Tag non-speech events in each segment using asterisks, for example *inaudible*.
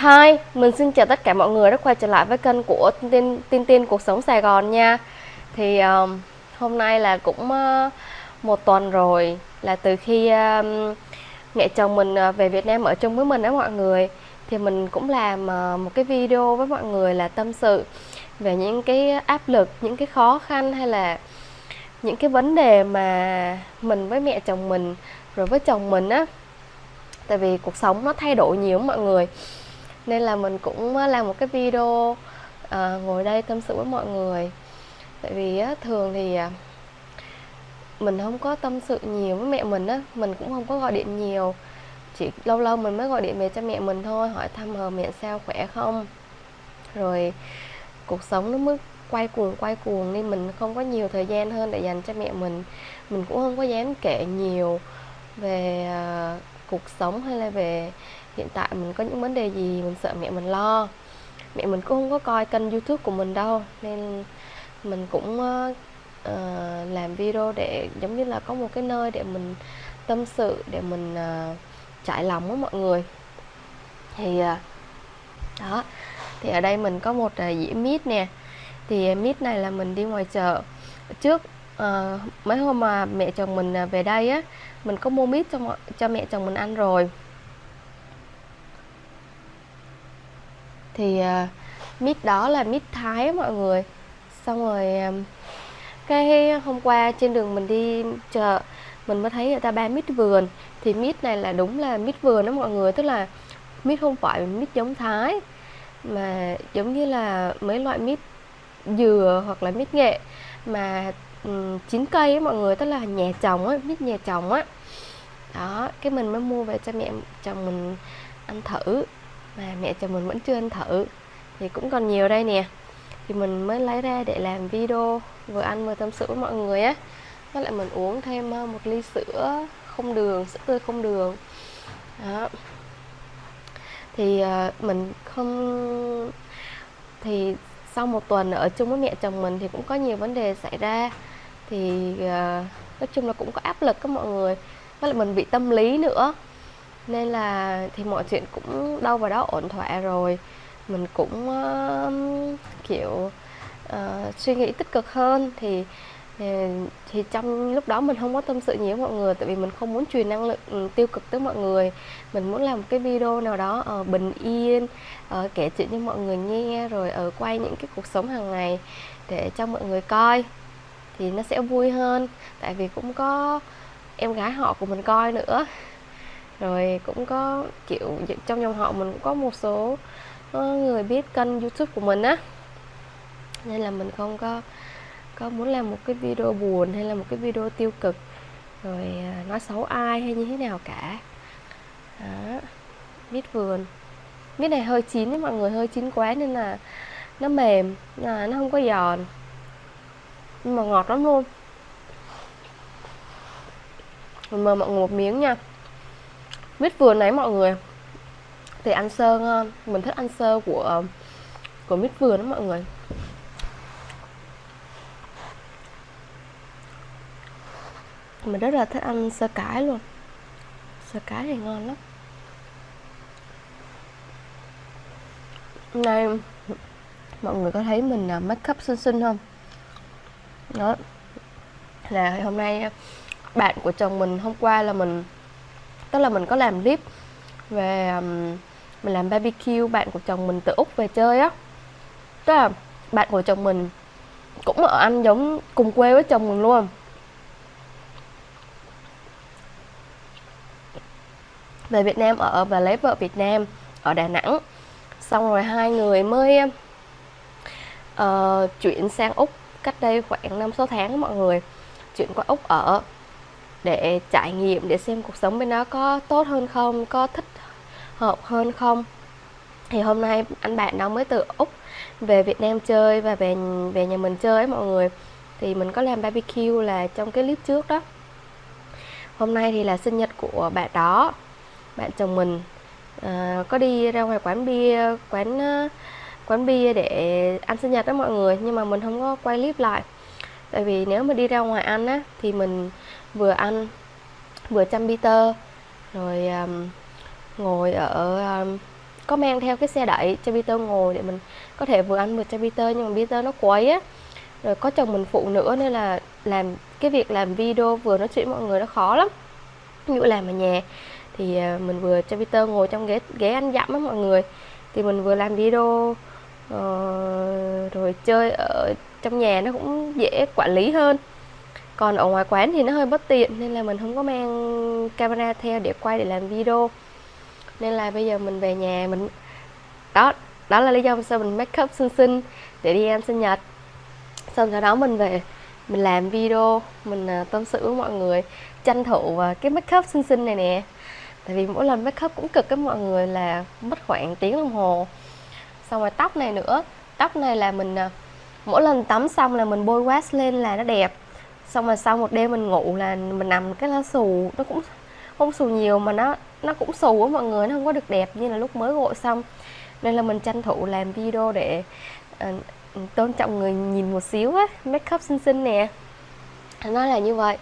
Hi, mình xin chào tất cả mọi người đã quay trở lại với kênh của Tin Tin, Tin, Tin Cuộc Sống Sài Gòn nha. Thì um, hôm nay là cũng uh, một tuần rồi là từ khi um, mẹ chồng mình uh, về Việt Nam ở chung với mình đó mọi người. Thì mình cũng làm uh, một cái video với mọi người là tâm sự về những cái áp lực, những cái khó khăn hay là những cái vấn đề mà mình với mẹ chồng mình rồi với chồng mình á. Tại vì cuộc sống nó thay đổi nhiều mọi người nên là mình cũng ờ, làm một cái video à, ngồi đây tâm sự với mọi người. Tại vì á, thường thì à, mình không có tâm sự nhiều với mẹ mình á mình cũng không có gọi điện nhiều. Chỉ lâu lâu mình mới gọi điện về cho mẹ mình thôi hỏi thăm hờ mẹ sao khỏe không? Rồi cuộc sống nó mới quay cuồng quay cuồng nên mình không có nhiều thời gian hơn để dành cho mẹ mình. Mình cũng không có dám kể nhiều về uh, cuộc sống hay là về hiện tại mình có những vấn đề gì mình sợ mẹ mình lo. Mẹ mình cũng không có coi kênh youtube của mình đâu nên mình cũng uh, làm video để giống như là có một cái nơi để mình tâm sự để mình uh, trải lòng với mọi người. Thì uh, đó thì ở đây mình có một uh, dĩa mít nè. Thì mít này là mình đi ngoài chợ. Trước uh, mấy hôm mà mẹ chồng mình về đây á mình có mua mít cho cho mẹ chồng mình ăn rồi. Thì à, uh, mít đó là mít thái mọi người. Xong rồi um, cái hôm qua trên đường mình đi chợ mình mới thấy người ta bán mít vườn. Thì mít này là đúng là mít vườn đó mọi người tức là mít không phải mít giống thái mà giống như là mấy loại mít dừa hoặc là mít nghệ mà um, chín cây ấy mọi người tức là nhà trồng á mít nhà trồng á. Đó cái mình mới mua về cho mẹ chồng mình ăn thử mà mẹ chồng mình vẫn chưa ăn thử. Thì cũng còn nhiều đây nè. Thì mình mới lấy ra để làm video vừa ăn vừa tâm sự với mọi người á. Với lại mình uống thêm ờ, một ly sữa không đường, sữa tươi không đường. Đó. Thì ờ, mình không, thì sau một tuần ở chung với mẹ chồng mình thì cũng có nhiều vấn đề xảy ra. Thì ờ, nói chung là cũng có áp lực các mọi người. Với lại mình bị tâm lý nữa nên là thì mọi chuyện cũng đâu vào đó ổn thỏa rồi. Mình cũng uh, kiểu uh, suy nghĩ tích cực hơn. Thì ờ, thì trong lúc đó mình không có tâm sự nhiều với mọi người tại vì mình không muốn truyền năng lượng ừ, tiêu cực tới mọi người. Mình muốn làm một cái video nào đó ở uh, bình yên uh, kể chuyện cho mọi người nghe rồi ở uh, quay những cái cuộc sống hàng ngày để cho mọi người coi. Thì nó sẽ vui hơn tại vì cũng có em gái họ của mình coi nữa rồi cũng có, kiểu trong dòng họ mình cũng có một số ờ, người biết kênh youtube của mình á. Nên là mình không có có muốn làm một cái video buồn hay là một cái video tiêu cực, rồi à, nói xấu ai hay như thế nào cả. Đó mít vườn. Mít này hơi chín với mọi người hơi chín quá nên là nó mềm là nó không có giòn. Nhưng mà ngọt lắm luôn. Mình mời mọi người một miếng nha mít vườn này mọi người. Thì ăn sơ ngon. Mình thích ăn sơ của ờ, của mít vườn đó mọi người. Mình rất là thích ăn sơ cải luôn. Sơ cải thì ngon lắm. Này, mọi người có thấy mình ờ, make up xinh xinh không? Đó. Là hôm nay ờ, bạn của chồng mình hôm qua là mình tức là mình có làm clip về um, mình làm barbecue bạn của chồng mình từ úc về chơi á. Tức là bạn của chồng mình cũng ở anh giống cùng quê với chồng mình luôn. Về Việt Nam ở và lấy vợ Việt Nam ở Đà Nẵng. Xong rồi hai người mới uh, chuyển sang Úc cách đây khoảng năm sáu tháng mọi người. Chuyển qua Úc ở để trải nghiệm để xem cuộc sống bên đó có tốt hơn không có thích hợp hơn không. Thì hôm nay anh bạn đó mới từ úc về việt nam chơi và về về nhà mình chơi ấy mọi người. Thì mình có làm barbecue là trong cái clip trước đó. Hôm nay thì là sinh nhật của bạn đó bạn chồng mình. À, có đi ra ngoài quán bia quán ờ, quán bia để ăn sinh nhật đó mọi người nhưng mà mình không có quay clip lại. Tại vì nếu mà đi ra ngoài ăn á thì mình vừa ăn vừa chăm Peter rồi um, ngồi ở um, có mang theo cái xe đẩy cho Peter ngồi để mình có thể vừa ăn vừa cho Peter nhưng mà Peter nó quấy á. Rồi có chồng mình phụ nữa nên là làm cái việc làm video vừa nói chuyện mọi người nó khó lắm. Ví dụ làm ở nhà thì à, mình vừa cho Peter ngồi trong ghế ghế ăn dặm á mọi người. Thì mình vừa làm video uh, rồi chơi ở trong nhà nó cũng dễ quản lý hơn còn ở ngoài quán thì nó hơi bất tiện, nên là mình không có mang camera theo để quay để làm video. Nên là bây giờ mình về nhà mình, đó đó là lý do sao mình make up xinh xinh để đi ăn sinh nhật. Xong sau đó mình về, mình làm video, mình à, tâm sự với mọi người, tranh thủ à, cái make up xinh xinh này nè. Tại vì mỗi lần make up cũng cực với mọi người là mất khoảng tiếng đồng hồ. Xong rồi tóc này nữa, tóc này là mình à, mỗi lần tắm xong là mình bôi wax lên là nó đẹp xong rồi sau một đêm mình ngủ là mình nằm cái lá xù nó cũng không xù nhiều mà nó nó cũng xù á mọi người nó không có được đẹp như là lúc mới gội xong. Nên là mình tranh thủ làm video để uh, tôn trọng người nhìn một xíu á make up xinh xinh nè. Nó là như vậy.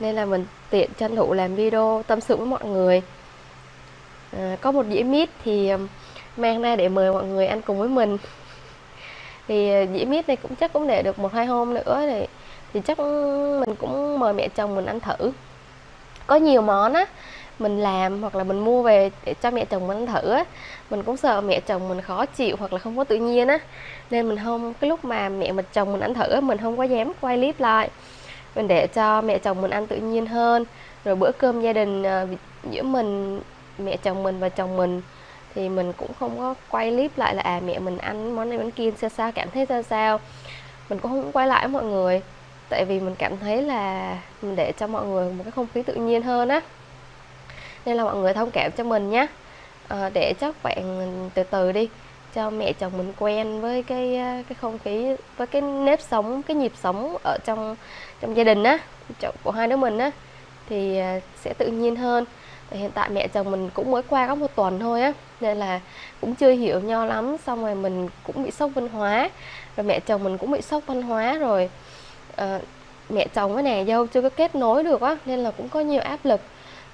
Nên là mình tiện tranh thủ làm video tâm sự với mọi người. À, có một dĩa mít thì ờ, mang ra để mời mọi người ăn cùng với mình. *laughs* Thì dĩa mít này cũng chắc cũng để được một hai hôm nữa thì thì chắc mình cũng mời mẹ chồng mình ăn thử. Có nhiều món á, mình làm hoặc là mình mua về để cho mẹ chồng mình ăn thử á, mình cũng sợ mẹ chồng mình khó chịu hoặc là không có tự nhiên á. Nên mình không, cái lúc mà mẹ mình, chồng mình ăn thử á, mình không có dám quay clip lại. Mình để cho mẹ chồng mình ăn tự nhiên hơn. Rồi bữa cơm gia đình ờ, giữa mình, mẹ chồng mình và chồng mình thì mình cũng không có quay clip lại là à mẹ mình ăn món này món kia, sao sao, cảm thấy sao sao. Mình cũng không quay lại với mọi người tại vì mình cảm thấy là mình để cho mọi người một cái không khí tự nhiên hơn á. Nên là mọi người thông cảm cho mình nhé à, ờ, để chắc bạn từ từ đi cho mẹ chồng mình quen với cái ờ, cái không khí với cái nếp sống cái nhịp sống ở trong trong gia đình á của hai đứa mình á thì ờ, sẽ tự nhiên hơn. Hiện tại mẹ chồng mình cũng mới qua có một tuần thôi á nên là cũng chưa hiểu nhau lắm xong rồi mình cũng bị sốc văn hóa rồi mẹ chồng mình cũng bị sốc văn hóa rồi uh, mẹ chồng với nè dâu chưa có kết nối được á nên là cũng có nhiều áp lực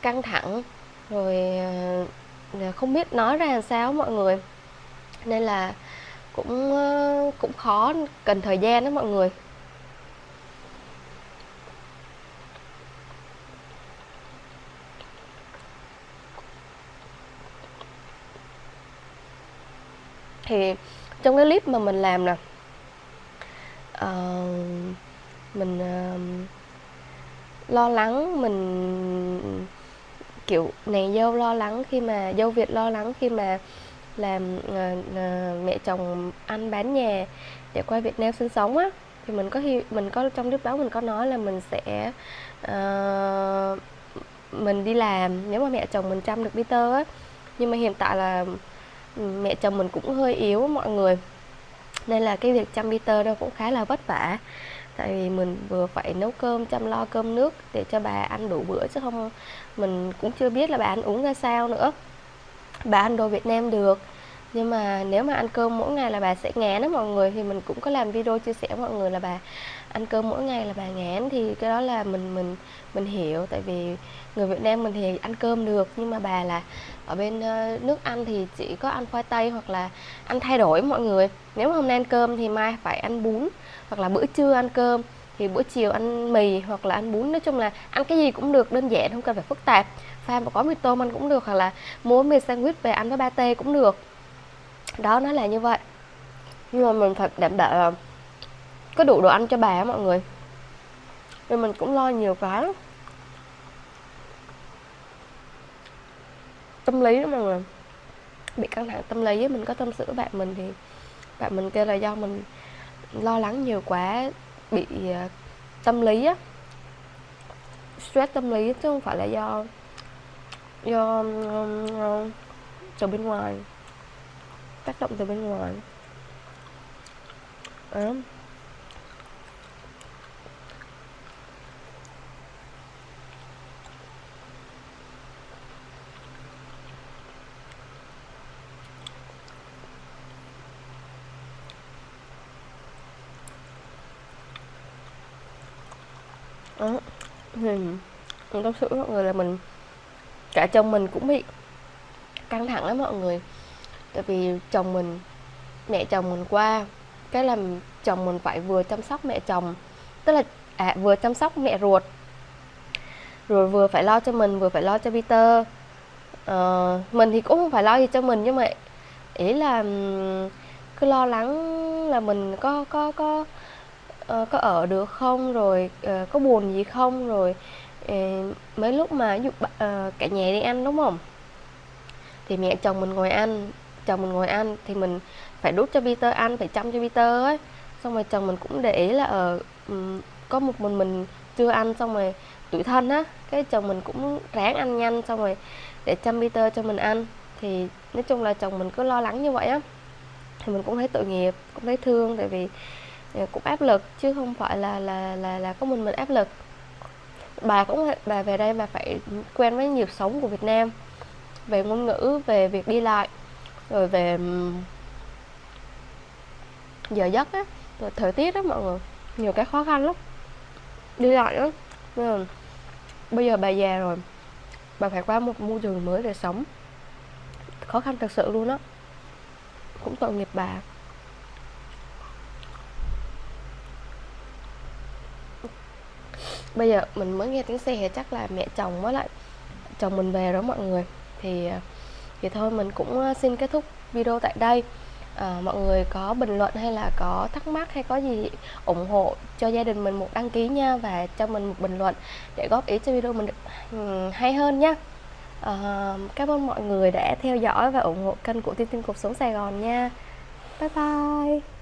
căng thẳng. Rồi uh, không biết nói ra làm sao mọi người. Nên là cũng uh, cũng khó cần thời gian đó mọi người. Thì trong cái clip mà mình làm nè uh, mình uh, lo lắng mình kiểu nàng dâu lo lắng khi mà dâu việt lo lắng khi mà làm uh, uh, mẹ chồng ăn bán nhà để qua Việt Nam sinh sống á. Thì mình có mình có trong clip đó mình có nói là mình sẽ uh, mình đi làm nếu mà mẹ chồng mình chăm được Peter á. Nhưng mà hiện tại là ừ, mẹ chồng mình cũng hơi yếu mọi người nên là cái việc chăm Peter nó cũng khá là vất vả tại vì mình vừa phải nấu cơm, chăm lo cơm nước để cho bà ăn đủ bữa chứ không, mình cũng chưa biết là bà ăn uống ra sao nữa. Bà ăn đồ Việt Nam được, nhưng mà nếu mà ăn cơm mỗi ngày là bà sẽ ngán đó mọi người, thì mình cũng có làm video chia sẻ với mọi người là bà ăn cơm mỗi ngày là bà ngán, thì cái đó là mình mình mình hiểu. Tại vì người Việt Nam mình thì ăn cơm được, nhưng mà bà là ở bên ờ, nước Anh thì chỉ có ăn khoai tây hoặc là ăn thay đổi mọi người. Nếu mà hôm nay ăn cơm thì mai phải ăn bún hoặc là bữa trưa ăn cơm, thì bữa chiều ăn mì hoặc là ăn bún. Nói chung là ăn cái gì cũng được, đơn giản, không cần phải phức tạp. Pha một gói mì tôm ăn cũng được, hoặc là mua mì sandwich về ăn với ba tê cũng được. Đó, nó là như vậy. Nhưng mà mình phải đảm bảo là có đủ đồ ăn cho bà mọi người. Nên mình cũng lo nhiều cái tâm lý đó mọi người. Bị căng thẳng tâm lý mình có tâm sự với bạn mình thì bạn mình kêu là do mình lo lắng nhiều quá bị uh, tâm lý á stress tâm lý chứ không phải là do do từ bên ngoài tác động từ bên ngoài đó. Đó. Thì mình tâm sự với mọi người là mình cả chồng mình cũng bị căng thẳng lắm mọi người. Tại vì chồng mình mẹ chồng mình qua cái làm chồng mình phải vừa chăm sóc mẹ chồng tức là à, vừa chăm sóc mẹ ruột rồi vừa phải lo cho mình vừa phải lo cho Peter. Ờ, mình thì cũng không phải lo gì cho mình nhưng mà ý là cứ lo lắng là mình có có có uh, có ở được không? Rồi uh, có buồn gì không? Rồi uh, mấy lúc mà ví dụ uh, cả nhà đi ăn đúng không? Thì mẹ chồng mình ngồi ăn chồng mình ngồi ăn thì mình phải đút cho Peter ăn phải chăm cho Peter ấy. Xong rồi chồng mình cũng để ý là ở uh, có một mình mình chưa ăn xong rồi tuổi thân á. Cái chồng mình cũng ráng ăn nhanh xong rồi để chăm Peter cho mình ăn. Thì nói chung là chồng mình cứ lo lắng như vậy á. Thì mình cũng thấy tội nghiệp cũng thấy thương tại vì cũng áp lực, chứ không phải là là là là có mình mình áp lực. Bà cũng, bà về đây bà phải quen với nhịp sống của Việt Nam, về ngôn ngữ, về việc đi lại, rồi về giờ giấc á, rồi thời tiết đó mọi người. Nhiều cái khó khăn lắm. Đi lại đó bây giờ bà già rồi, bà phải qua một môi trường mới để sống. Khó khăn thật sự luôn á. Cũng tội nghiệp bà. Bây giờ mình mới nghe tiếng xe chắc là mẹ chồng mới lại chồng mình về đó mọi người. Thì thì thôi mình cũng ờ, xin kết thúc video tại đây. À, mọi người có bình luận hay là có thắc mắc hay có gì ủng hộ cho gia đình mình một đăng ký nha và cho mình một bình luận để góp ý cho video mình được ừ, hay hơn nha à, ờ, cảm ơn mọi người đã theo dõi và ủng hộ kênh của tin tin Cuộc Sống Sài Gòn nha. Bye bye.